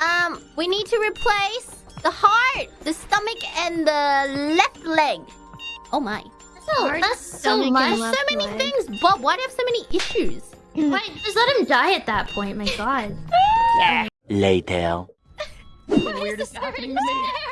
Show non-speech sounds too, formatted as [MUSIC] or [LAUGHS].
Um, we need to replace the heart, the stomach, and the left leg. Oh my. So heart, that's so much. So many leg. things. But why do you have so many issues? Wait, just let him die at that point. My God. [LAUGHS] yeah. Later. [LAUGHS] what weirdest happening to me. [LAUGHS]